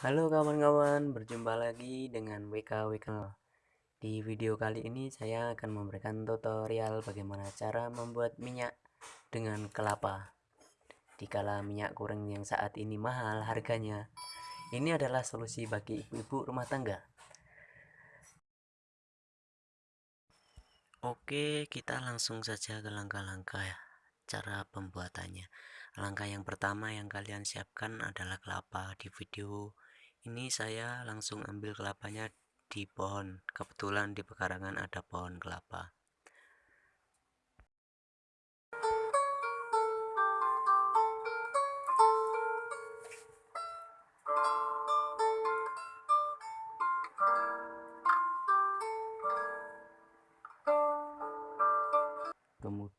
Halo kawan-kawan, berjumpa lagi dengan WK Wikel. Di video kali ini saya akan memberikan tutorial bagaimana cara membuat minyak dengan kelapa. Dikala minyak goreng yang saat ini mahal harganya, ini adalah solusi bagi ibu-ibu rumah tangga. Oke, kita langsung saja ke langkah-langkah cara pembuatannya. Langkah yang pertama yang kalian siapkan adalah kelapa. Di video ini saya langsung ambil kelapanya di pohon. Kebetulan di pekarangan ada pohon kelapa.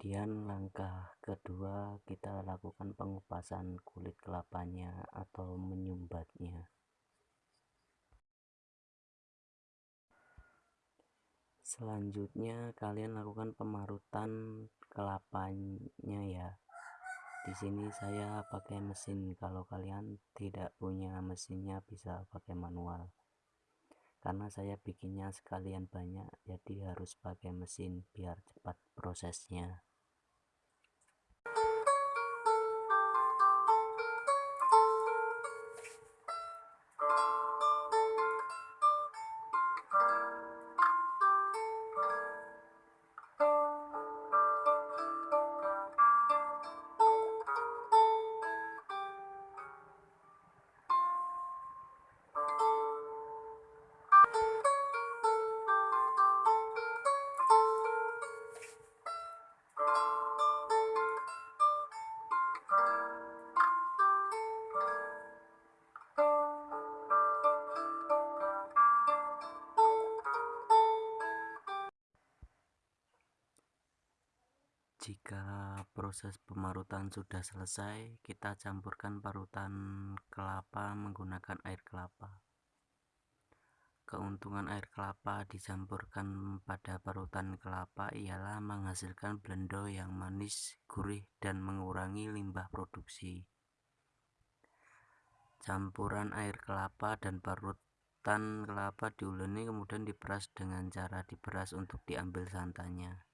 kemudian langkah kedua kita lakukan pengupasan kulit kelapanya atau menyumbatnya selanjutnya kalian lakukan pemarutan kelapanya ya. Di sini saya pakai mesin. Kalau kalian tidak punya mesinnya bisa pakai manual. Karena saya bikinnya sekalian banyak jadi harus pakai mesin biar cepat prosesnya Jika proses pemarutan sudah selesai, kita campurkan parutan kelapa menggunakan air kelapa. Keuntungan air kelapa dicampurkan pada parutan kelapa ialah menghasilkan blendo yang manis, gurih, dan mengurangi limbah produksi. Campuran air kelapa dan parutan kelapa diuleni kemudian diperas dengan cara diperas untuk diambil santannya.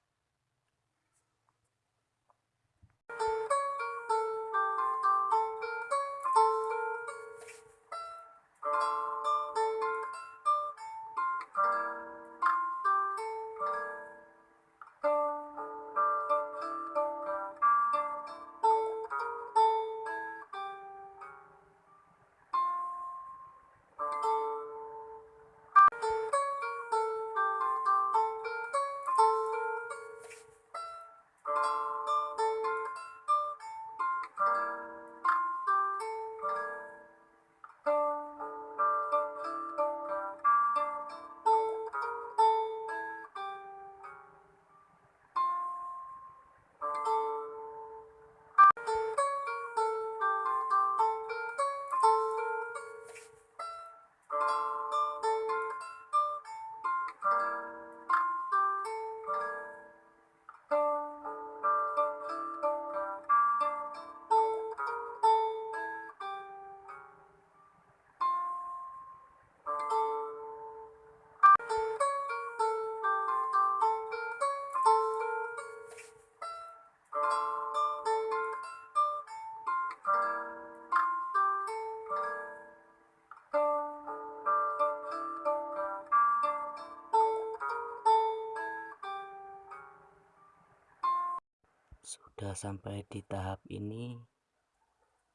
Sudah sampai di tahap ini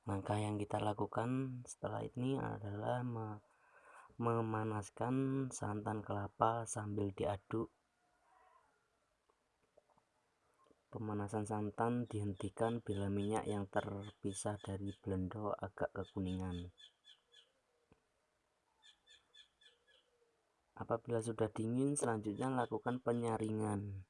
langkah yang kita lakukan setelah ini adalah memanaskan santan kelapa sambil diaduk. Pemanasan santan dihentikan bila minyak yang terpisah dari blendo agak kekuningan. Apabila sudah dingin selanjutnya lakukan penyaringan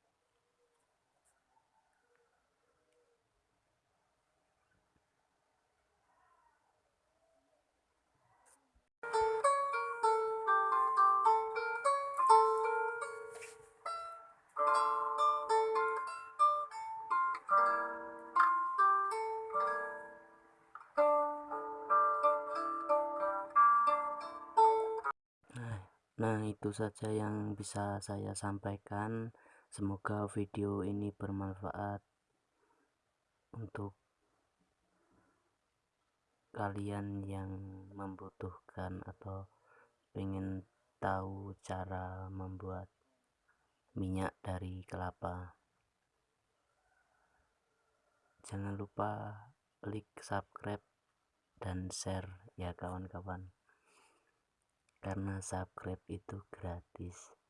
Nah, itu saja yang bisa saya sampaikan. Semoga video ini bermanfaat untuk kalian yang membutuhkan atau ingin tahu cara membuat minyak dari kelapa. Jangan lupa klik subscribe dan share ya kawan-kawan. Karena subscribe itu gratis